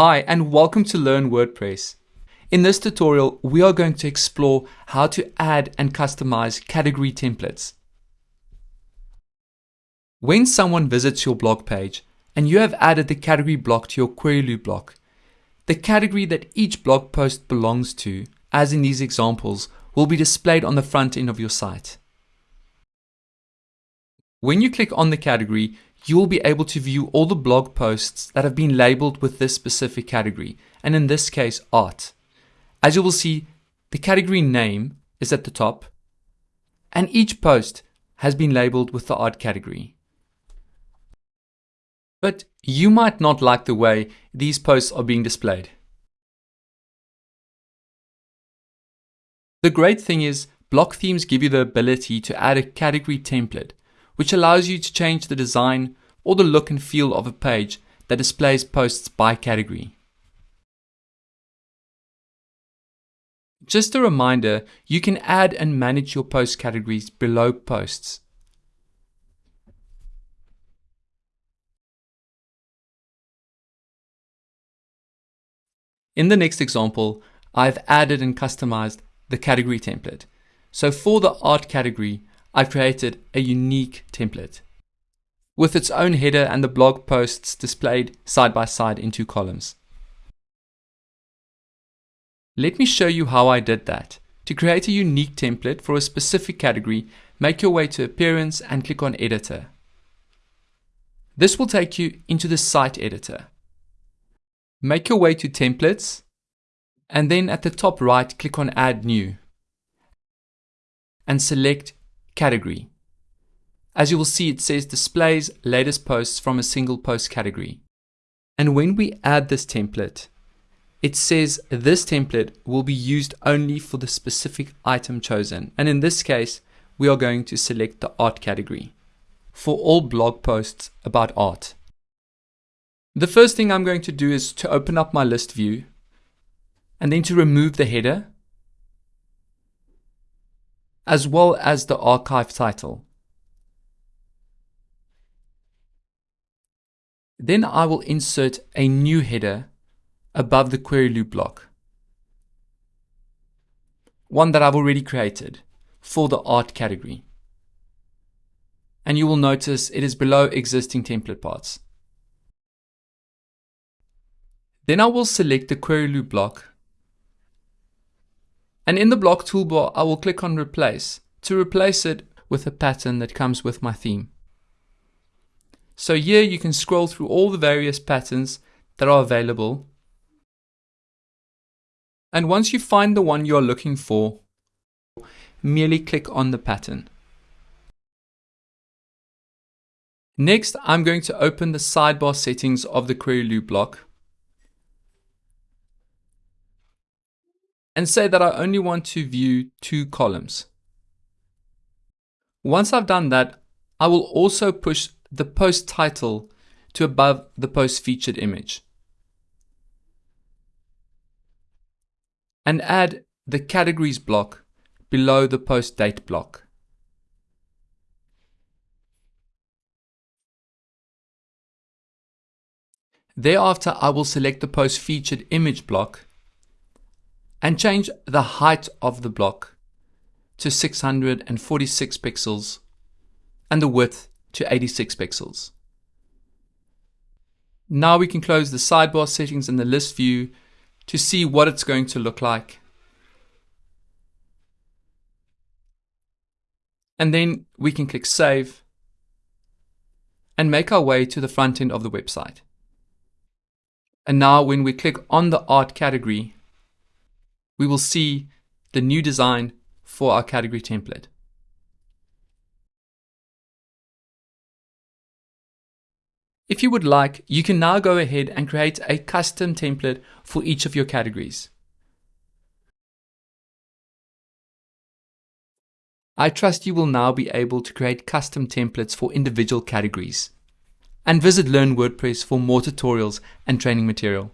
Hi and welcome to Learn WordPress. In this tutorial, we are going to explore how to add and customize category templates. When someone visits your blog page and you have added the category block to your query loop block, the category that each blog post belongs to, as in these examples, will be displayed on the front end of your site. When you click on the category, you will be able to view all the blog posts that have been labeled with this specific category, and in this case, art. As you will see, the category name is at the top, and each post has been labeled with the art category. But you might not like the way these posts are being displayed. The great thing is, block themes give you the ability to add a category template which allows you to change the design or the look and feel of a page that displays posts by category. Just a reminder, you can add and manage your post categories below posts. In the next example, I've added and customized the category template. So for the art category, I've created a unique template with its own header and the blog posts displayed side by side in two columns. Let me show you how I did that. To create a unique template for a specific category, make your way to Appearance and click on Editor. This will take you into the site editor. Make your way to Templates and then at the top right click on Add New and select category. As you will see, it says displays latest posts from a single post category. And when we add this template, it says this template will be used only for the specific item chosen. And in this case, we are going to select the art category for all blog posts about art. The first thing I'm going to do is to open up my list view and then to remove the header as well as the archive title. Then I will insert a new header above the query loop block. One that I've already created for the art category. And you will notice it is below existing template parts. Then I will select the query loop block and in the block toolbar, I will click on replace to replace it with a pattern that comes with my theme. So here you can scroll through all the various patterns that are available. And once you find the one you're looking for, merely click on the pattern. Next, I'm going to open the sidebar settings of the query loop block and say that I only want to view two columns. Once I've done that, I will also push the post title to above the post featured image. And add the categories block below the post date block. Thereafter, I will select the post featured image block and change the height of the block to 646 pixels and the width to 86 pixels. Now we can close the sidebar settings in the list view to see what it's going to look like. And then we can click save and make our way to the front end of the website. And now when we click on the art category, we will see the new design for our category template. If you would like, you can now go ahead and create a custom template for each of your categories. I trust you will now be able to create custom templates for individual categories. And visit Learn WordPress for more tutorials and training material.